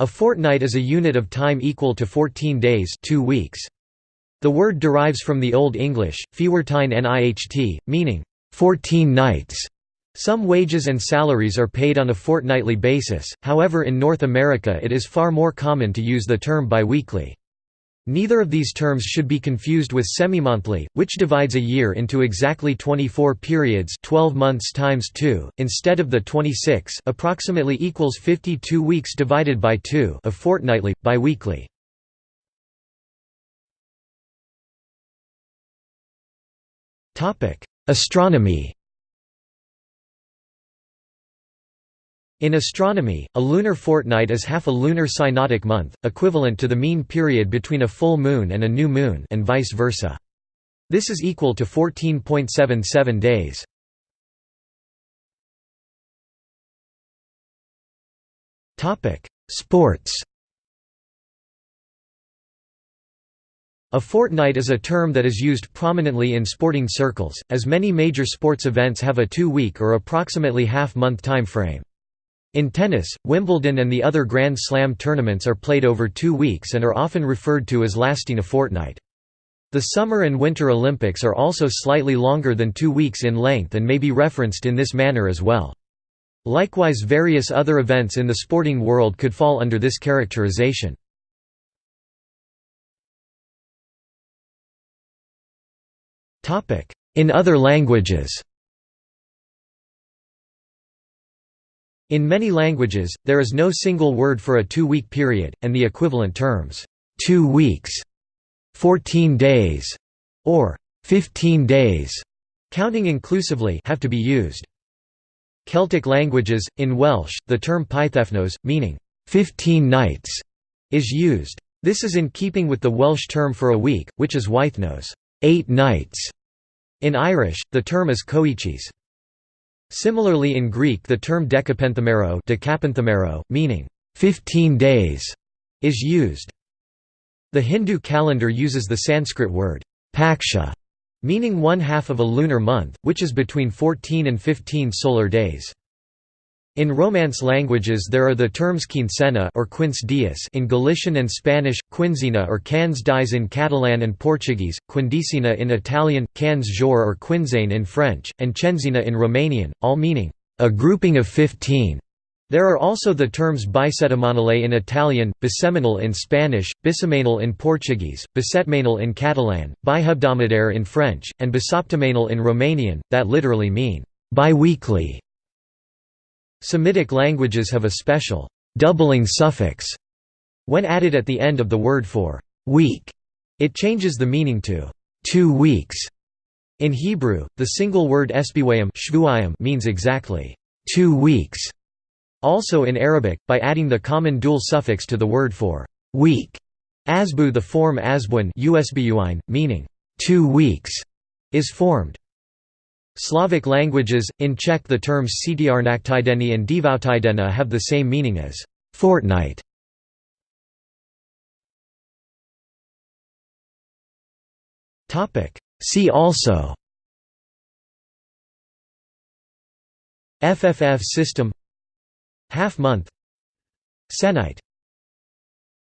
A fortnight is a unit of time equal to 14 days 2 weeks. The word derives from the Old English, fewertine niht, meaning, 14 nights. Some wages and salaries are paid on a fortnightly basis, however in North America it is far more common to use the term biweekly. Neither of these terms should be confused with semimonthly, which divides a year into exactly 24 periods 12 months times 2, instead of the 26 approximately equals 52 weeks divided by 2 of fortnightly, biweekly. Astronomy In astronomy, a lunar fortnight is half a lunar synodic month, equivalent to the mean period between a full moon and a new moon and vice versa. This is equal to 14.77 days. Sports A fortnight is a term that is used prominently in sporting circles, as many major sports events have a two-week or approximately half-month time frame. In tennis, Wimbledon and the other Grand Slam tournaments are played over two weeks and are often referred to as lasting a fortnight. The Summer and Winter Olympics are also slightly longer than two weeks in length and may be referenced in this manner as well. Likewise various other events in the sporting world could fall under this characterization. In other languages In many languages, there is no single word for a two-week period, and the equivalent terms, two weeks, 14 days, or 15 days, counting inclusively have to be used. Celtic languages, in Welsh, the term pythefnos, meaning, 15 nights, is used. This is in keeping with the Welsh term for a week, which is wythnos, eight nights. In Irish, the term is coicís. Similarly in Greek the term decapenthemero meaning 15 days is used. The Hindu calendar uses the Sanskrit word paksha meaning one half of a lunar month, which is between 14 and 15 solar days. In Romance languages there are the terms quincena or quince dias in Galician and Spanish, quinzina or cans dies in Catalan and Portuguese, quindicina in Italian, cans jour or quinzaine in French, and cenzina in Romanian, all meaning, a grouping of fifteen. There are also the terms bisettimanale in Italian, bisemanal in Spanish, bisemanal in Portuguese, bisetmanal in Catalan, bihebdomadaire in French, and bisoptimanal in Romanian, that literally mean, biweekly. Semitic languages have a special doubling suffix when added at the end of the word for week. It changes the meaning to two weeks. In Hebrew, the single word esbiwayim means exactly two weeks. Also in Arabic, by adding the common dual suffix to the word for week, asbu the form asbuin meaning two weeks, is formed. Slavic languages, in Czech the terms ctrnaktideni and devoutidena have the same meaning as fortnight. See also FFF system Half month Sennight